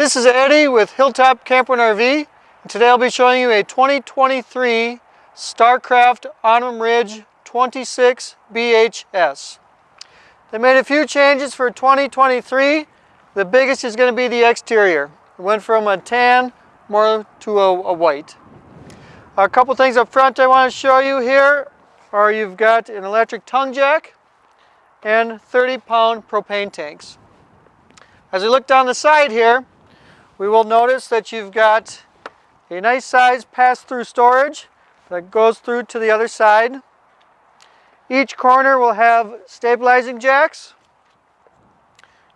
This is Eddie with Hilltop Camper and RV. And today I'll be showing you a 2023 StarCraft Autumn Ridge 26 BHS. They made a few changes for 2023. The biggest is going to be the exterior. It went from a tan more to a, a white. A couple things up front I want to show you here are you've got an electric tongue jack and 30 pound propane tanks. As we look down the side here, we will notice that you've got a nice size pass-through storage that goes through to the other side. Each corner will have stabilizing jacks.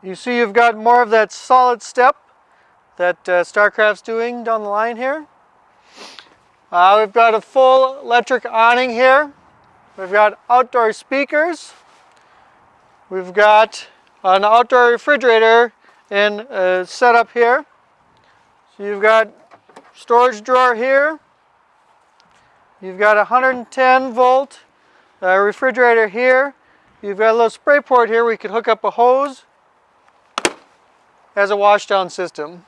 You see you've got more of that solid step that uh, StarCraft's doing down the line here. Uh, we've got a full electric awning here. We've got outdoor speakers. We've got an outdoor refrigerator in uh, setup here. So you've got storage drawer here. You've got a 110 volt uh, refrigerator here. You've got a little spray port here you can hook up a hose as a washdown system.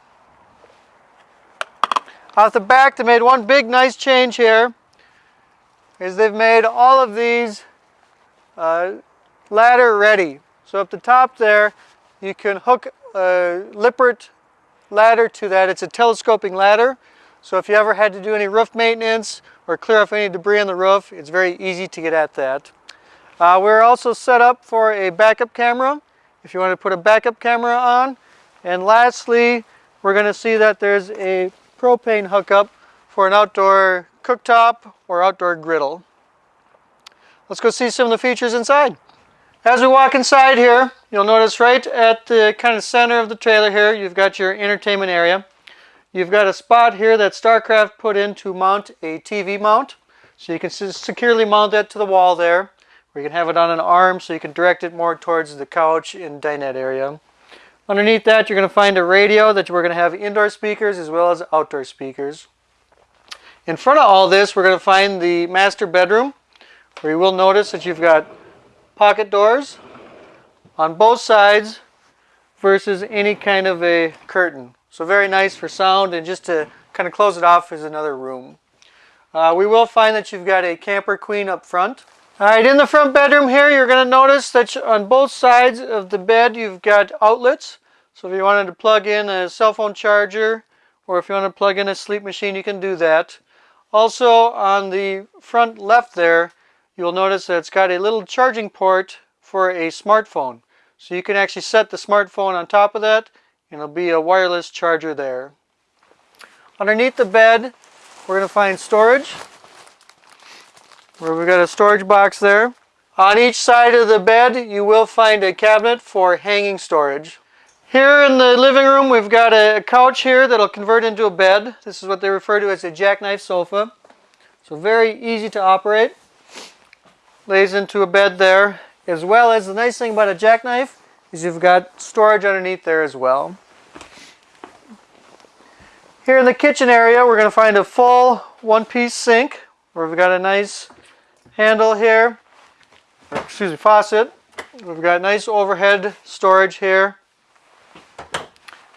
Off the back they made one big nice change here is they've made all of these uh, ladder ready. So up the top there you can hook a Lippert ladder to that. It's a telescoping ladder. So if you ever had to do any roof maintenance or clear off any debris on the roof, it's very easy to get at that. Uh, we're also set up for a backup camera if you want to put a backup camera on. And lastly, we're going to see that there's a propane hookup for an outdoor cooktop or outdoor griddle. Let's go see some of the features inside. As we walk inside here, you'll notice right at the kind of center of the trailer here, you've got your entertainment area. You've got a spot here that StarCraft put in to mount a TV mount. So you can securely mount that to the wall there. Or you can have it on an arm so you can direct it more towards the couch and dinette area. Underneath that, you're going to find a radio that we're going to have indoor speakers as well as outdoor speakers. In front of all this, we're going to find the master bedroom, where you will notice that you've got pocket doors on both sides versus any kind of a curtain. So very nice for sound and just to kind of close it off is another room. Uh, we will find that you've got a camper queen up front. All right, in the front bedroom here, you're going to notice that on both sides of the bed, you've got outlets. So if you wanted to plug in a cell phone charger or if you want to plug in a sleep machine, you can do that. Also on the front left there, you'll notice that it's got a little charging port for a smartphone. So you can actually set the smartphone on top of that and it'll be a wireless charger there. Underneath the bed, we're going to find storage. Where we've got a storage box there. On each side of the bed, you will find a cabinet for hanging storage. Here in the living room, we've got a couch here that'll convert into a bed. This is what they refer to as a jackknife sofa. So very easy to operate lays into a bed there as well as the nice thing about a jackknife is you've got storage underneath there as well. Here in the kitchen area we're going to find a full one-piece sink where we've got a nice handle here, excuse me, faucet. We've got nice overhead storage here.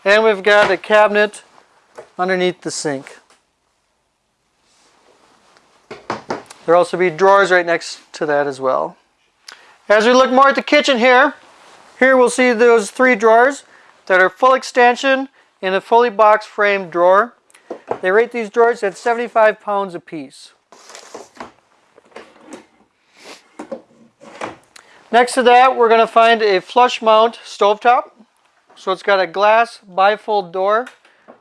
And we've got a cabinet underneath the sink. There'll also be drawers right next to that as well. As we look more at the kitchen here, here we'll see those three drawers that are full extension in a fully box frame drawer. They rate these drawers at 75 pounds a piece. Next to that, we're going to find a flush mount stovetop. So it's got a glass bifold door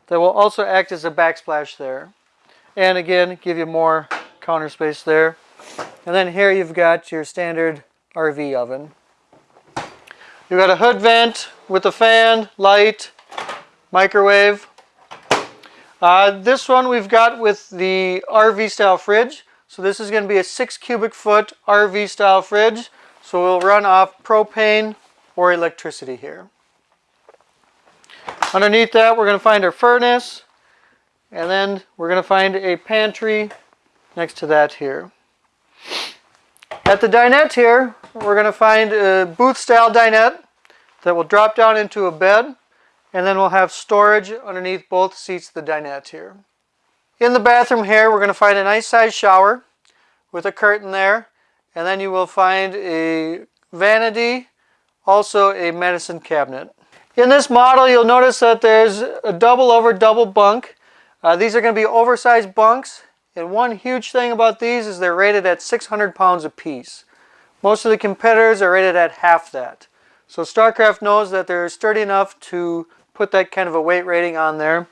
that will also act as a backsplash there. And again, give you more counter space there. And then here you've got your standard RV oven. You've got a hood vent with a fan, light, microwave. Uh, this one we've got with the RV style fridge. So this is going to be a 6 cubic foot RV style fridge. So we'll run off propane or electricity here. Underneath that we're going to find our furnace and then we're going to find a pantry next to that here. At the dinette here, we're going to find a booth style dinette that will drop down into a bed and then we'll have storage underneath both seats of the dinette here. In the bathroom here, we're going to find a nice size shower with a curtain there, and then you will find a vanity, also a medicine cabinet. In this model, you'll notice that there's a double over double bunk. Uh, these are going to be oversized bunks, and one huge thing about these is they're rated at 600 pounds apiece. Most of the competitors are rated at half that. So StarCraft knows that they're sturdy enough to put that kind of a weight rating on there.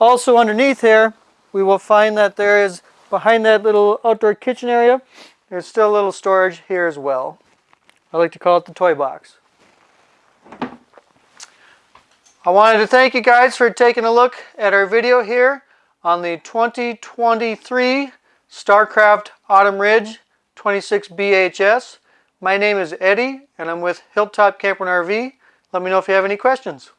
Also underneath here, we will find that there is, behind that little outdoor kitchen area, there's still a little storage here as well. I like to call it the toy box. I wanted to thank you guys for taking a look at our video here on the 2023 StarCraft Autumn Ridge 26 BHS. My name is Eddie and I'm with Hilltop Camper and RV. Let me know if you have any questions.